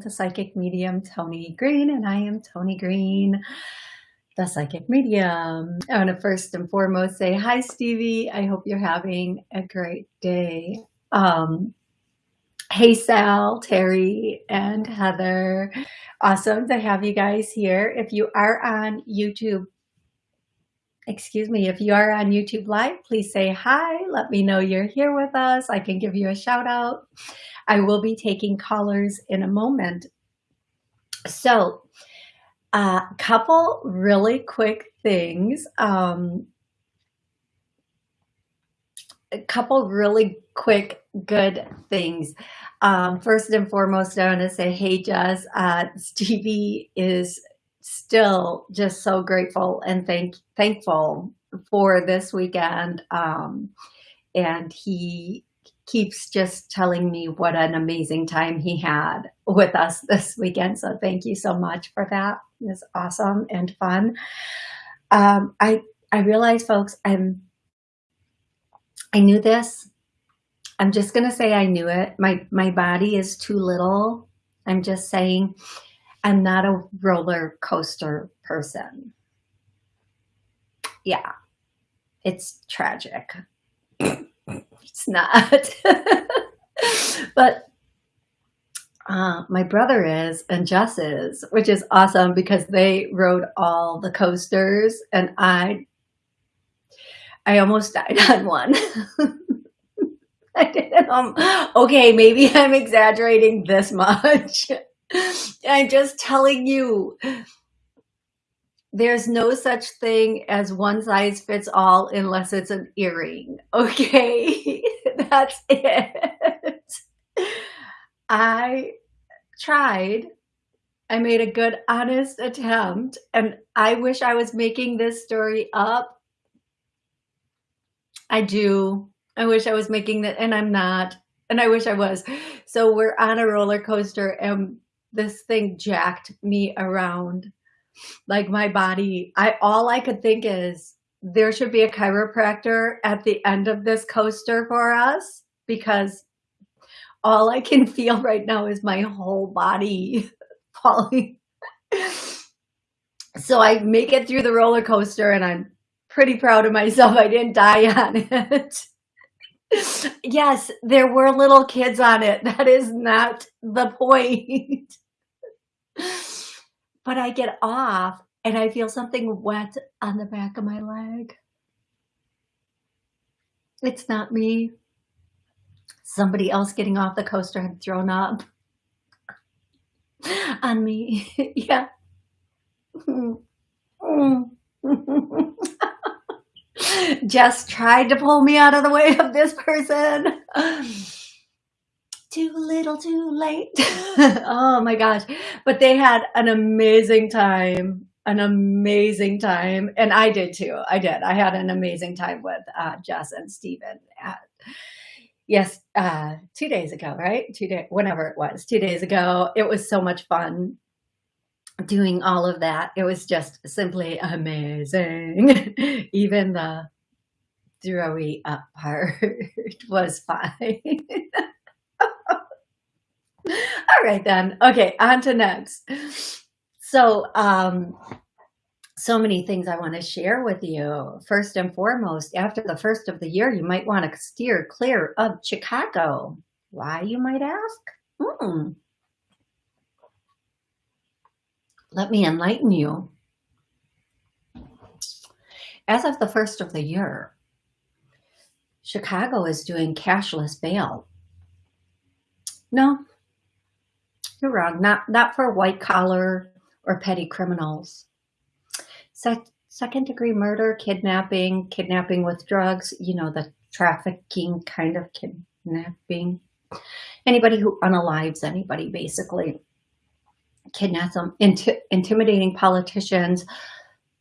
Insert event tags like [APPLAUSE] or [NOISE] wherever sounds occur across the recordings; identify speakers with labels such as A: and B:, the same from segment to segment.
A: to Psychic Medium Tony Green, and I am Tony Green, the Psychic Medium. I want to first and foremost say hi, Stevie. I hope you're having a great day. Um, hey, Sal, Terry, and Heather. Awesome to have you guys here. If you are on YouTube, excuse me, if you are on YouTube Live, please say hi. Let me know you're here with us. I can give you a shout out. I will be taking callers in a moment. So a uh, couple really quick things. Um, a couple really quick, good things. Um, first and foremost, I want to say, hey, Jess, uh, Stevie is still just so grateful and thank thankful for this weekend. Um, and he keeps just telling me what an amazing time he had with us [LAUGHS] this weekend. So thank you so much for that. It was awesome and fun. Um, I, I realize folks, I'm, I knew this. I'm just going to say I knew it. My, my body is too little. I'm just saying I'm not a roller coaster person. Yeah, it's tragic. [LAUGHS] it's not. [LAUGHS] but uh, my brother is and Jess is, which is awesome because they rode all the coasters and I, I almost died [LAUGHS] on one. I didn't, um, okay, maybe I'm exaggerating this much. [LAUGHS] I'm just telling you, there's no such thing as one size fits all unless it's an earring. [LAUGHS] Okay, that's it. I tried. I made a good, honest attempt, and I wish I was making this story up. I do. I wish I was making that, and I'm not. And I wish I was. So we're on a roller coaster, and this thing jacked me around. Like my body i all i could think is there should be a chiropractor at the end of this coaster for us because all i can [LAUGHS] feel right now is my whole body [LAUGHS] falling. So i make it through the roller coaster and i'm pretty proud of myself. I didn't die on it. [LAUGHS] Yes there were little kids on it. That is not the point but I get off and I feel something wet on the back of my leg. It's not me. Somebody else getting off the coaster had thrown up [LAUGHS] on me. [LAUGHS] yeah. [LAUGHS] Just tried to pull me out of the way of this person too little too late. [LAUGHS] Oh my gosh. But they had an amazing time an amazing time. And i did too. I did. I had an amazing time with uh, jess and Stephen at yes uh, two days ago right? Two days whenever it was two days ago. It was so much fun doing all of that. It was just simply amazing. [LAUGHS] Even the throwy up [LAUGHS] part was fine All right then. Okay, on to next. So, um, so many things I want to share with you. First and foremost, after the first of the year, you might want to steer clear of Chicago. Why, you might ask? Hmm. Let me enlighten you. As of the first of the year, Chicago is doing cashless bail. No, you're wrong. Not, not for white collar or petty criminals. Se second degree murder, kidnapping, kidnapping with drugs, you know, the trafficking kind of kidnapping. Anybody who unalives anybody, basically. Kidnaps them, inti intimidating politicians,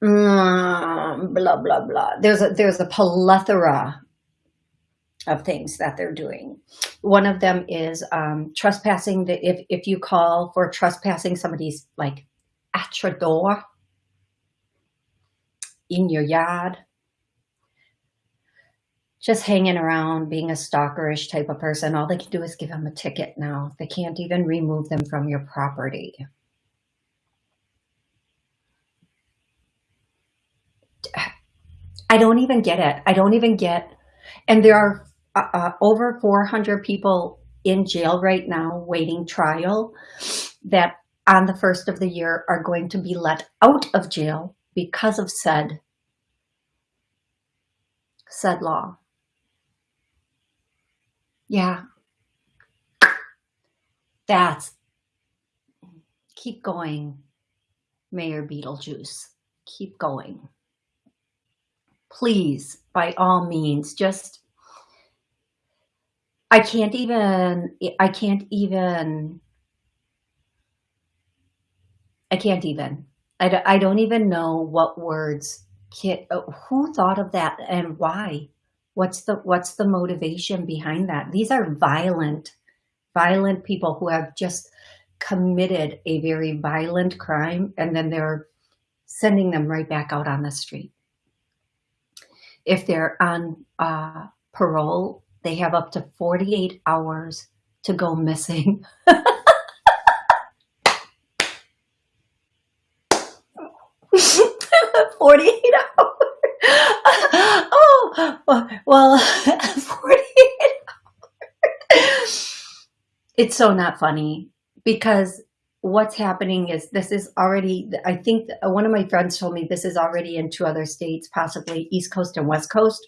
A: mm, blah, blah, blah. There's a, there's a plethora of things that they're doing. One of them is um, trespassing. The, if, if you call for trespassing somebody's like at your door, in your yard, just hanging around, being a stalkerish type of person, all they can do is give them a ticket now. They can't even remove them from your property. I don't even get it. I don't even get, and there are uh, uh, over 400 people in jail right now waiting trial that on the first of the year are going to be let out of jail because of said said law. Yeah. That's keep going, Mayor Beetlejuice. Keep going. Please, by all means, just I can't even I can't even I can't even. I, don't, I don't even know what words can, uh, who thought of that and why? What's the, what's the motivation behind that? These are violent, violent people who have just committed a very violent crime and then they're sending them right back out on the street. If they're on uh, parole, they have up to 48 hours to go missing. [LAUGHS] 48 hours. [LAUGHS] oh, well, [LAUGHS] 48 hours. It's so not funny because what's happening is this is already, I think one of my friends told me this is already in two other states, possibly East Coast and West Coast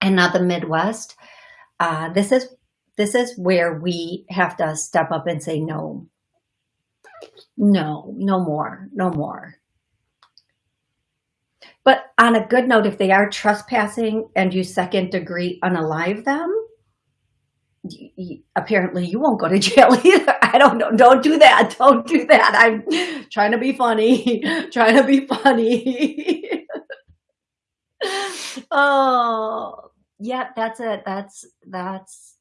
A: and not the Midwest. Uh, this is this is where we have to step up and say no. No, no more, no more. But on a good note, if they are trespassing and you second degree unalive them, apparently you won't go to [LAUGHS] jail either. I don't know. Don't do that. [LAUGHS] Don't do that. I'm trying to be funny. [LAUGHS] trying to be funny. oh, yeah, that's it. That's, that's,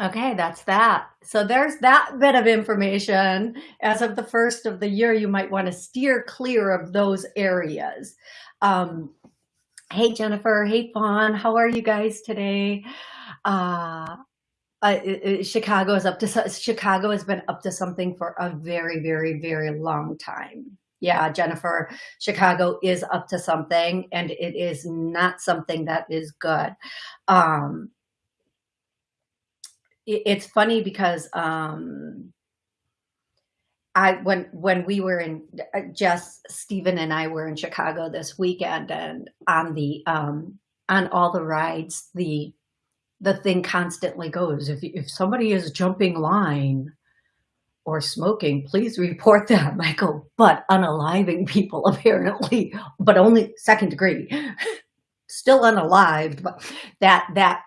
A: Okay, that's that. So there's that bit of information. As of the first of the year, you might want to steer clear of those areas. Um, hey, Jennifer. Hey, Fawn. How are you guys today? Uh, uh, Chicago is up to Chicago has been up to something for a very, very, very long time. Yeah, Jennifer, Chicago is up to something, and it is not something that is good. Um, it's funny because um, I when when we were in just Stephen and I were in Chicago this weekend and on the um, on all the rides the the thing constantly goes if if somebody is jumping line or smoking please report that, [LAUGHS] go but unaliving people [LAUGHS] apparently but only second degree. [LAUGHS] Still unalived but that that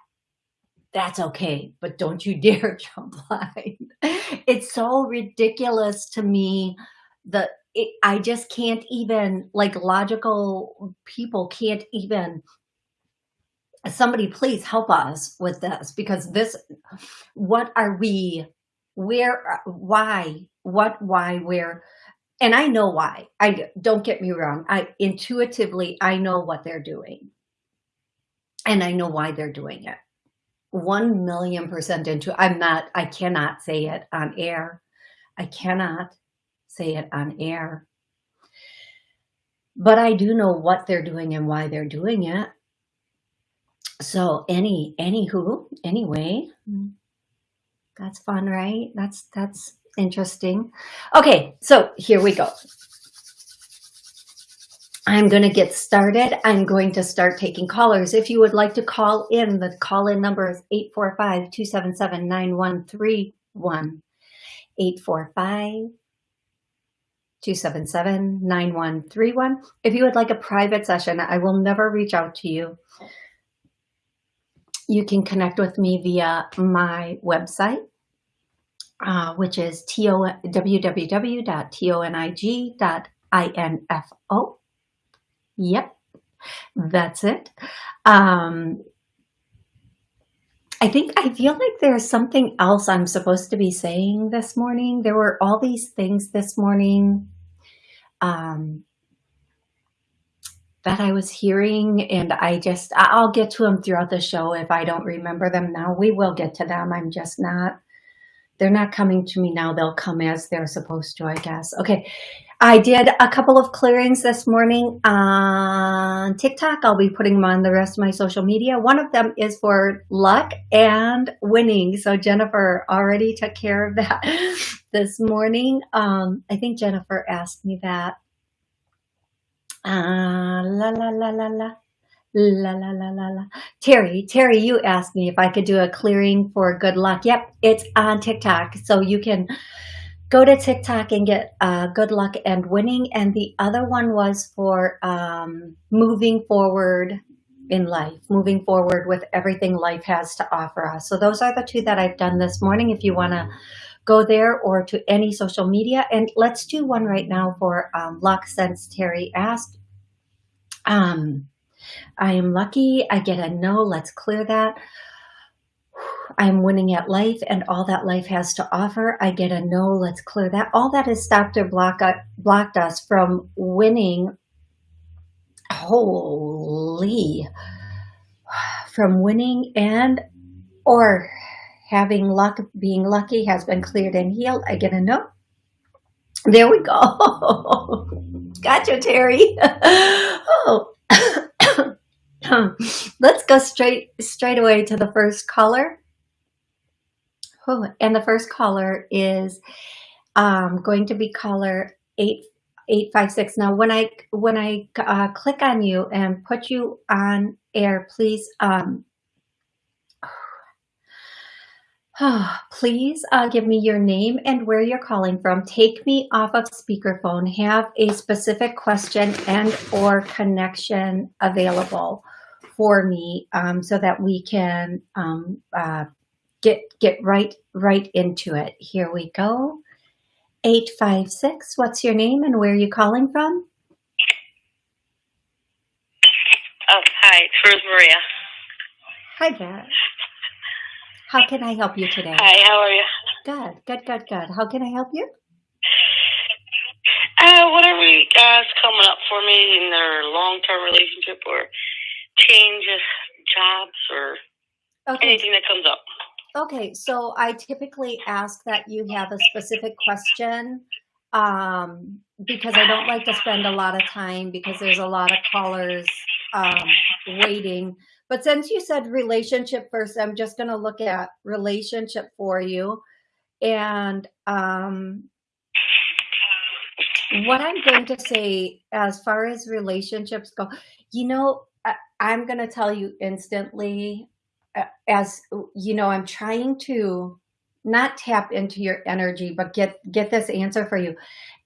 A: that's okay, but don't you dare jump line. It's so ridiculous to me that I just can't even, like logical people can't even, somebody please help us with this because this, what are we, where, uh, why, what, why, where, and I know why. I don't get me wrong. I intuitively, I know what they're doing and I know why they're doing it 1 million percent into, I'm not, I cannot say it on air. I cannot say it on air. But I do know what they're doing and why they're doing it. So any, anywho, anyway, mm-hmm. That's fun, right? That's, that's interesting. Okay, so here we go. I'm going to get started. I'm going to start taking callers. If you would like to call in, the call-in number is 845-277-9131. 845-277-9131. If you would like a private session, I will never reach out to you. You can connect with me via my website, uh, which is www.tonig.info. Yep, that's it. Um, I think I feel like there's something else I'm supposed to be saying this morning. There were all these things this morning. Um, that I was hearing and I just, I'll get to them throughout the show if I don't remember them now. We will get to them. I'm just not, they're not coming to me now. They'll come as they're supposed to, I guess. Okay. I did a couple of clearings this morning on TikTok. I'll be putting them on the rest of my social media. One of them is for luck and winning. So Jennifer already took care of that [LAUGHS] this morning. Um, I think Jennifer asked me that. Uh, la, la, la, la, la. La, la, la, la, la. Terry, Terry, you asked me if I could do a clearing for good luck. Yep, it's on TikTok. So you can go to TikTok and get uh, good luck and winning. And the other one was for um, moving forward in life, moving forward with everything life has to offer us. So those are the two that I've done this morning. If you want to go there or to any social media. And let's do one right now for um, luck since Terry asked. Um, I am lucky. I get a no. Let's clear that. I am winning at life and all that life has to offer. I get a no. Let's clear that. All that has stopped or block, uh, blocked us from winning. Holy. From winning and or having luck, being lucky has been cleared and healed. I get a no. There we go. [LAUGHS] gotcha, Terry. [LAUGHS] oh. [COUGHS] Let's go straight straight away to the first caller. Oh, and the first caller is um, going to be caller eight eight five six. Now, when I when I uh, click on you and put you on air, please um, [SIGHS] please uh, give me your name and where you're calling from. Take me off of speakerphone. Have a specific question and or connection available for me um, so that we can um, uh, get get right right into it. Here we go. 856, what's your name and where are you calling from?
B: Oh, hi, it's Rose Maria.
A: Hi there. How can I help you today?
B: Hi, how are you?
A: Good, good, good, good. How can I help you?
B: Uh, whatever is coming up for me in their long-term relationship or change of jobs or okay. anything that comes up.
A: Okay, so I typically ask that you have a specific question um, because I don't like to spend a lot of time because there's a lot of callers um, waiting. But since you said relationship first, I'm just going to look at relationship for you. And um, what I'm going to say as far as relationships go, you know, I, I'm going to tell you instantly uh, as, you know, I'm trying to not tap into your energy, but get, get this answer for you.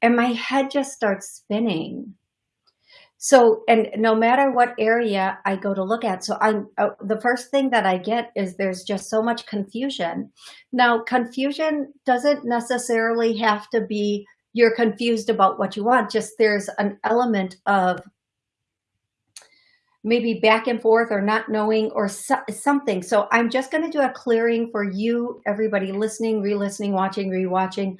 A: And my head just starts spinning so, and no matter what area I go to look at, so I'm uh, the first thing that I get is there's just so much confusion. Now, confusion doesn't necessarily have to be you're confused about what you want. Just there's an element of maybe back and forth or not knowing or so, something. So I'm just going to do a clearing for you, everybody listening, re-listening, watching, re-watching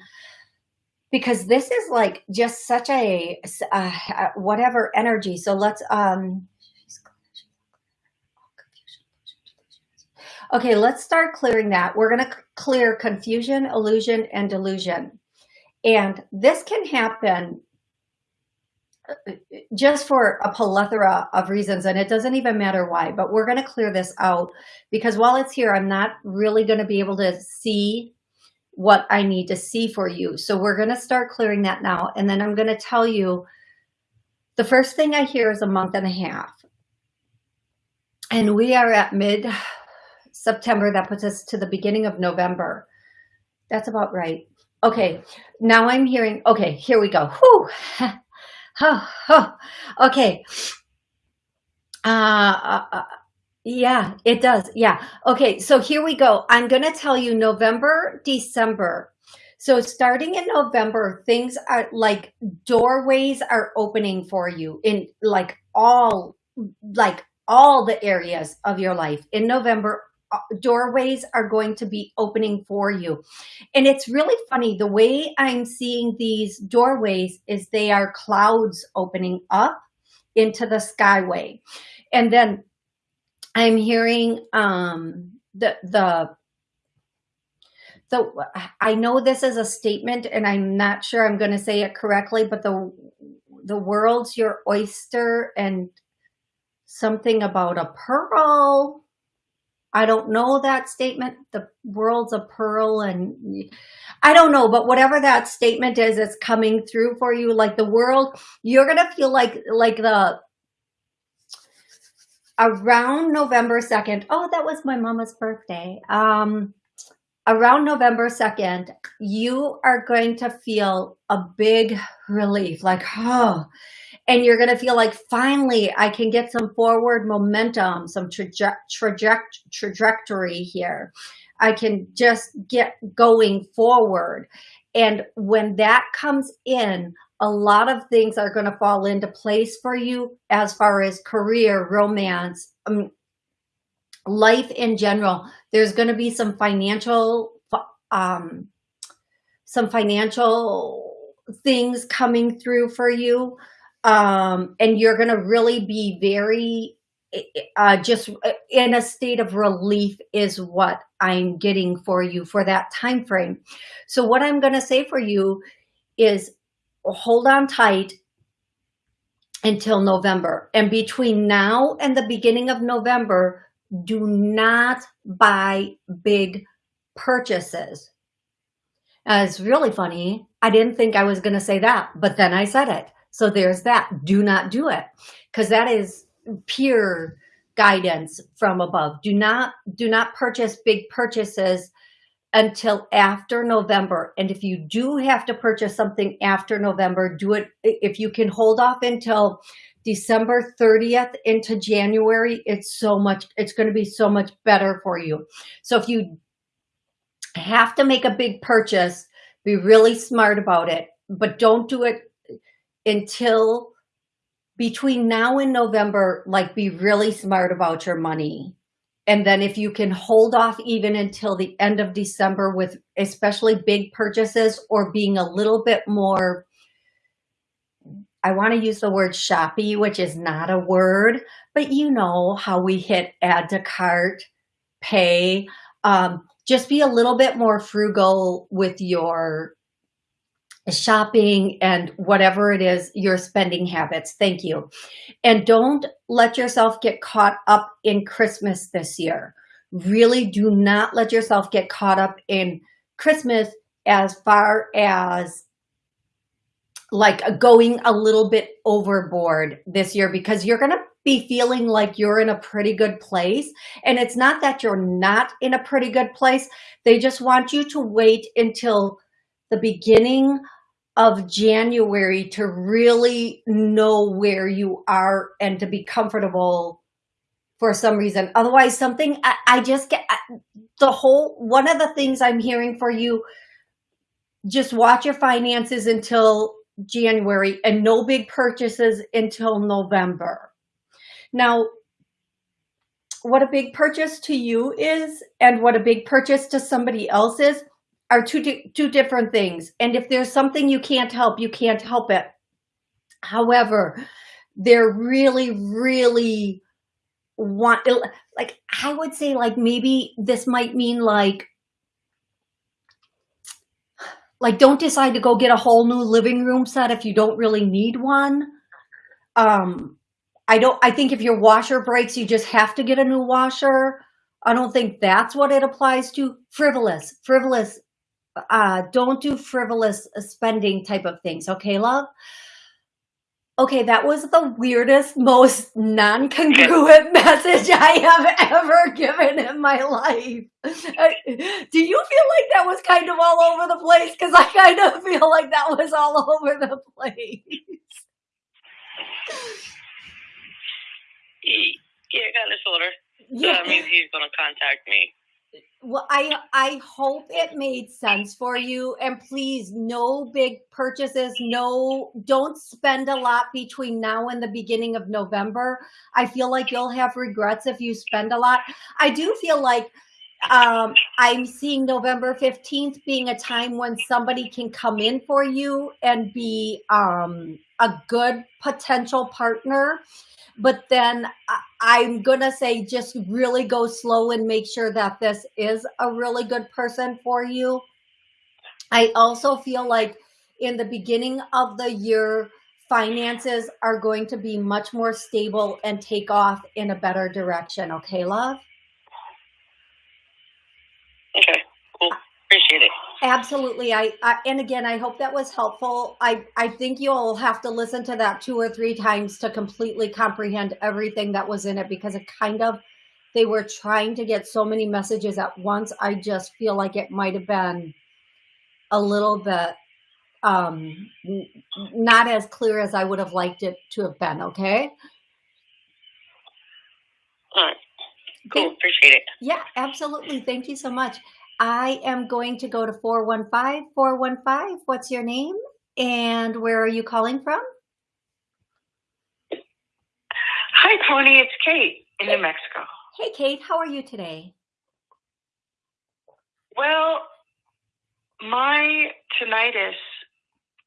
A: because this is like just such a uh, whatever energy. So let's, um, okay, let's start clearing that. We're going to clear confusion, illusion, and delusion. And this can happen uh, just for a plethora of reasons and it doesn't even matter why but we're going to clear this out because while it's here i'm not really going to be able to see what I need to see for you. So we're going to start clearing that now. And then I'm going to tell you the first thing I hear is a month and a half. And we are at mid September. That puts us to the beginning of November. That's about right. Okay. Now I'm hearing, okay, here we go. Whew. [LAUGHS] Okay. Uh, uh, uh yeah, it does. Yeah. Okay. So here we go. I'm going to tell you November, December. So starting in November, things are like doorways are opening for you in like all, like all the areas of your life. In November, uh, doorways are going to be opening for you. And it's really funny. The way I'm seeing these doorways is they are clouds opening up into the skyway. And then I'm hearing um, the, the, the, I know this is a statement and I'm not sure I'm going to say it correctly, but the, the world's your oyster and something about a pearl. I don't know that statement. The world's a pearl and I don't know, but whatever that statement is, it's coming through for you. Like the world, you're going to feel like, like the, around November 2nd. Oh, that was my mama's birthday. Um, around November 2nd, you are going to feel a big relief, like, oh, and you're going to feel like finally I can get some forward momentum, some traje traje trajectory here. I can just get going forward. And when that comes in, a lot of things are going to fall into place for you as far as career, romance, um, life in general. There's going to be some financial, um, some financial things coming through for you um, and you're going to really be very uh, just uh, in a state of relief is what I'm getting for you for that time frame. So what I'm going to say for you is hold on tight until November. And between now and the beginning of November, do not buy big purchases. Uh, it's really funny. I didn't think I was going to say that, but then I said it. So there's that. Do not do it because that is pure guidance from above. Do not do not purchase big purchases until after November. And if you do have to purchase something after November, do it if you can hold off until December 30th into January, it's so much, it's going to be so much better for you. So if you have to make a big purchase, be really smart about it, but don't do it until between now and November, like be really smart about your money. And then if you can hold off even until the end of December with especially big purchases or being a little bit more, I want to use the word shoppy, which is not a word, but you know how we hit add to cart, pay, um, just be a little bit more frugal with your shopping and whatever it is, your spending habits. Thank you. And don't let yourself get caught up in Christmas this year. Really do not let yourself get caught up in Christmas as far as like going a little bit overboard this year because you're going to be feeling like you're in a pretty good place. And it's not that you're not in a pretty good place. They just want you to wait until the beginning of January to really know where you are and to be comfortable for some reason. Otherwise, something I, I just get the whole one of the things I'm hearing for you. Just watch your finances until January and no big purchases until November. Now, what a big purchase to you is and what a big purchase to somebody else is are two, two different things. And if there's something you can't help, you can't help it. However, they're really, really want, like, I would say like, maybe this might mean like, like, don't decide to go get a whole new living room set if you don't really need one. Um, I don't, I think if your washer breaks, you just have to get a new washer. I don't think that's what it applies to. Frivolous, frivolous uh, don't do frivolous spending type of things. Okay, love? Okay, that was the weirdest, most non-congruent [LAUGHS] message I have ever given in my life. [LAUGHS] Do you feel like that was kind of all over the place? Because I kind of feel like that was all [LAUGHS] over the place.
B: Yeah, kind of, sort of. Yeah. So that means he's going to contact me
A: well i i hope it made sense for you and please no big purchases no don't spend a lot between now and the beginning of november i feel like you'll have regrets if you spend a lot i do feel like um, I'm seeing November 15th being a time when somebody can come in for you and be um, a good potential partner. But then I'm going to say just really go slow and make sure that this is a really good person for you. I also feel like in the beginning of the year, finances are going to be much more stable and take off in a better direction. Okay, love?
B: Okay, cool. Appreciate it.
A: Absolutely. I, I, and again, I hope that was helpful. I I think you'll have to listen to that two or three times to completely comprehend everything that was in it because it kind of they were trying to get so many messages at once. I just feel like it might have been a little bit um not as clear as I would have liked it to have been, okay?
B: All right. Cool. Appreciate it.
A: Yeah, absolutely. Thank you so much. I am going to go to 415 415. What's your name? And where are you calling from?
C: Hi, Tony. It's Kate in New Mexico.
A: Hey, Kate. How are you today?
C: Well, my tinnitus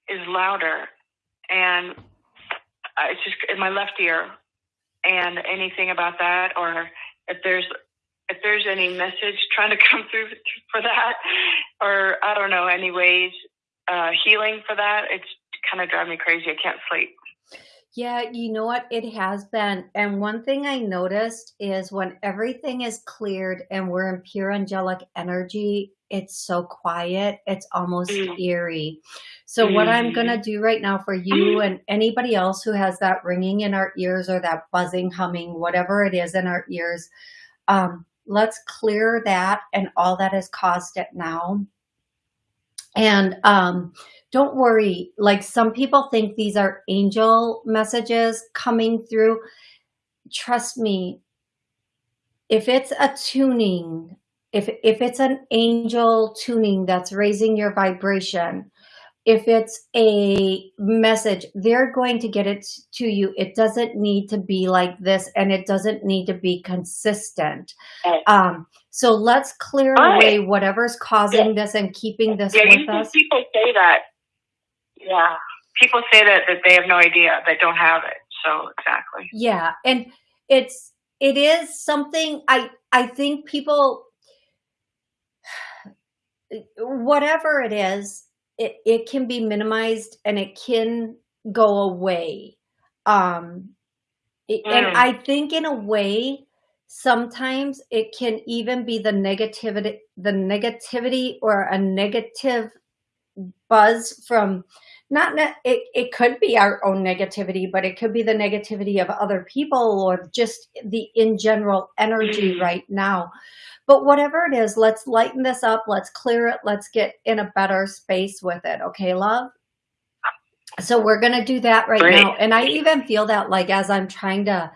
C: is louder, and it's just in my left ear. And anything about that, or if there's if there's any message trying to [LAUGHS] come through for that, or I don't know, any ways uh, healing for that, it's kind of driving me crazy. I can't sleep.
A: Yeah, you know what? It has been. And one thing I noticed is when everything is cleared and we're in pure angelic energy, it's so quiet. It's almost mm. eerie. So mm. what I'm going to mm. do right now for you [CLEARS THROAT] and anybody else who has that ringing in our ears or that buzzing, humming, whatever it is in our ears, um, let's clear that and all that has caused it now. And um, don't worry, like some people think these are angel messages coming through. Trust me, if it's a tuning, if, if it's an angel tuning that's raising your vibration, if it's a message, they're going to get it to you. It doesn't need to be like this and it doesn't need to be consistent. Um, so let's clear away whatever's causing yeah. this and keeping this
C: yeah,
A: with us.
C: People say that. Yeah. People say that, that they have no idea, they don't have it. So exactly.
A: Yeah. And it's, it is something I, I think people, [SIGHS] whatever it is, it, it can be minimized and it can go away. Um, it, mm. And I think in a way, sometimes it can even be the negativity, the negativity or a negative buzz from not, it, it could be our own negativity, but it could be the negativity of other people or just the in general energy mm. right now. But whatever it is, let's lighten this up. Let's clear it. Let's get in a better space with it. Okay, love? So we're going to do that right Great. now. And I even feel that like as I'm trying to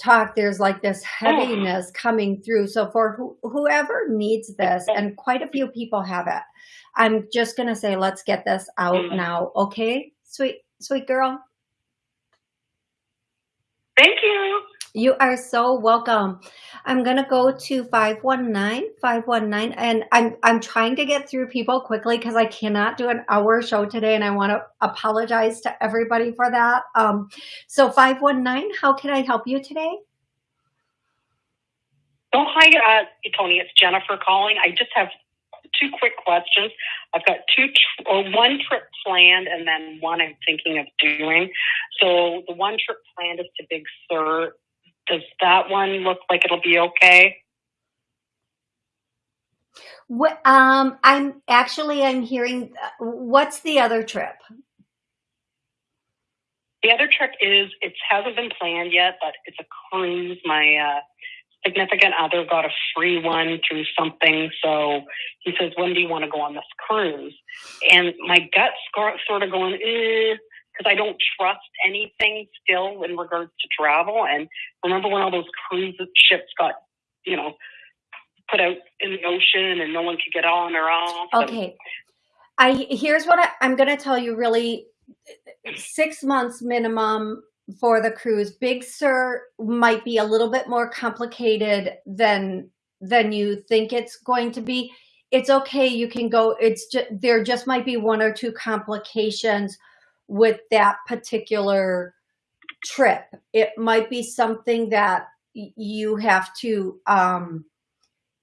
A: talk, there's like this heaviness oh. coming through. So for who, whoever needs this, and quite a few people have it, I'm just going to say, let's get this out mm. now. Okay, sweet, sweet girl.
C: Thank you.
A: You are so welcome. I'm going to go to 519, 519, and I'm, I'm trying to get through people quickly because I cannot do an hour show today, and I want to apologize to everybody for that. Um, so 519, how can I help you today?
D: Oh, hi, uh, Tony. It's Jennifer calling. I just have two quick questions. I've got two or one trip planned and then one I'm thinking of doing. So the one trip planned is to Big Sur does that one look like it'll be okay?
A: What, um, I'm actually, I'm hearing, what's the other trip?
D: The other trip is, it hasn't been planned yet, but it's a cruise. My uh, significant other got a free one through something. So he says, when do you want to go on this cruise? And my gut's sort of going, eh, because I don't trust anything still in regards to travel. And remember when all those cruise ships got, you know, put out in the ocean and no one could get on or off.
A: Okay. I here's what I, I'm going to tell you really six months minimum for the cruise. Big Sur might be a little bit more complicated than than you think it's going to be, it's okay. You can go, it's just, there just might be one or two complications with that particular trip. It might be something that you have to, um,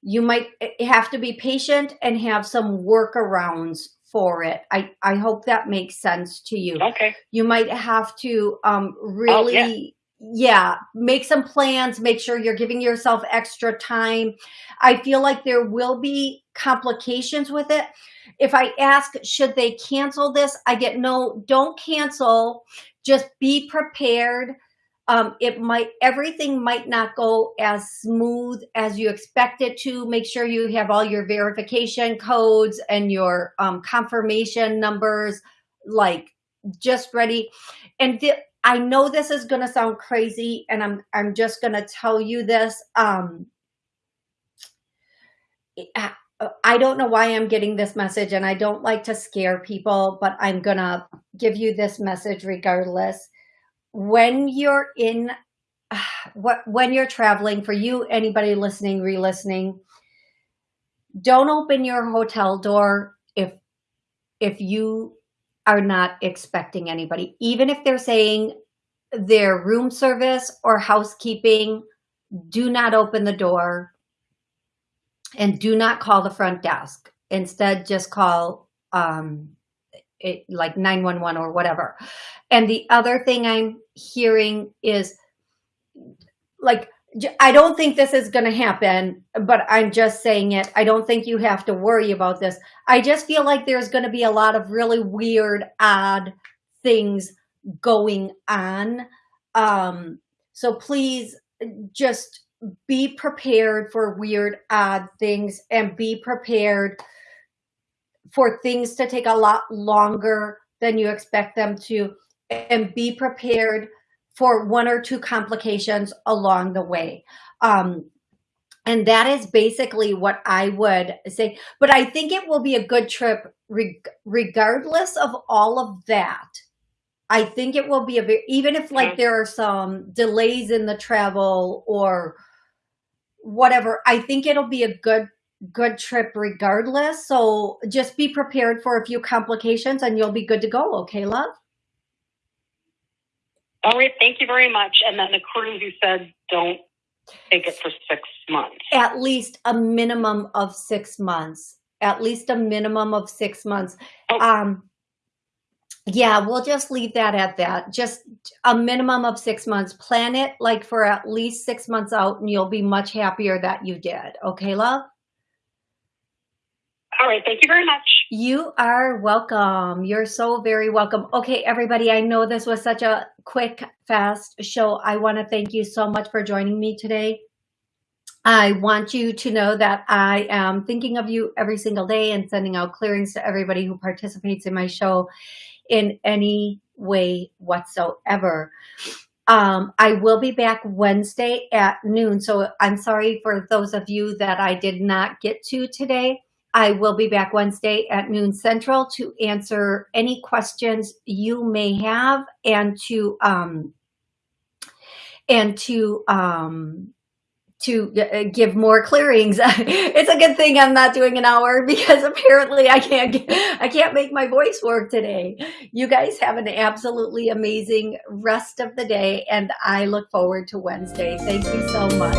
A: you might eh, have to be patient and have some workarounds for it. I, I hope that makes sense to you.
D: Okay.
A: You might have to um, really, oh, yeah. Yeah, make some plans, make sure you're giving yourself extra time. I feel like there will be complications with it. If I ask, should they cancel this? I get no, don't cancel. Just be prepared um, it might, everything might not go as smooth as you expect it to. Make sure you have all your verification codes and your um, confirmation numbers, like just ready. And I know this is going to sound crazy and I'm, I'm just going to tell you this. Um, I don't know why I'm getting this message and I don't like to scare people, but I'm going to give you this message regardless when you're in [SIGHS] what when you're traveling for you anybody listening re-listening don't open your hotel door if if you are not expecting anybody even if they're saying their room service or housekeeping do not open the door and do not call the front desk instead just call um it, like 911 or whatever. And the other thing I'm hearing is like, I don't think this is going to happen, but I'm just saying it. I don't think you have to worry about this. I just feel like there's going to be a lot of really weird, odd things going on. Um, so please just be prepared for weird, odd things and be prepared for things to take a lot longer than you expect them to and be prepared for one or two complications along the way. Um, and that is basically what I would say. But I think it will be a good trip reg regardless of all of that. I think it will be a very, even if like there are some delays in the travel or whatever, I think it'll be a good good trip regardless. So just be prepared for a few complications and you'll be good to go. Okay, love?
D: All right. Thank you very much. And then the cruise, you said don't take it for six months.
A: At least a minimum of six months. At least a minimum of six months. Oh. Um, yeah, we'll just leave that at that. Just a minimum of six months. Plan it like for at least six months out and you'll be much happier that you did. Okay, love?
D: All right. Thank you very much.
A: You are welcome. You're so very welcome. Okay, everybody, I know this was such a quick, fast show. I want to thank you so much for joining me today. I want you to know that I am thinking of you every single day and sending out clearings to everybody who participates in my show in any way whatsoever. Um, I will be back Wednesday at noon. So I'm sorry for those of you that I did not get to today. I will be back Wednesday at noon central to answer any questions you may have and to um, and to um, to uh, give more clearings. [LAUGHS] it's a good thing I'm not doing an hour [LAUGHS] because apparently I can't I can't make my voice work today. You guys have an absolutely amazing rest of the day and I look forward to Wednesday. Thank you so much.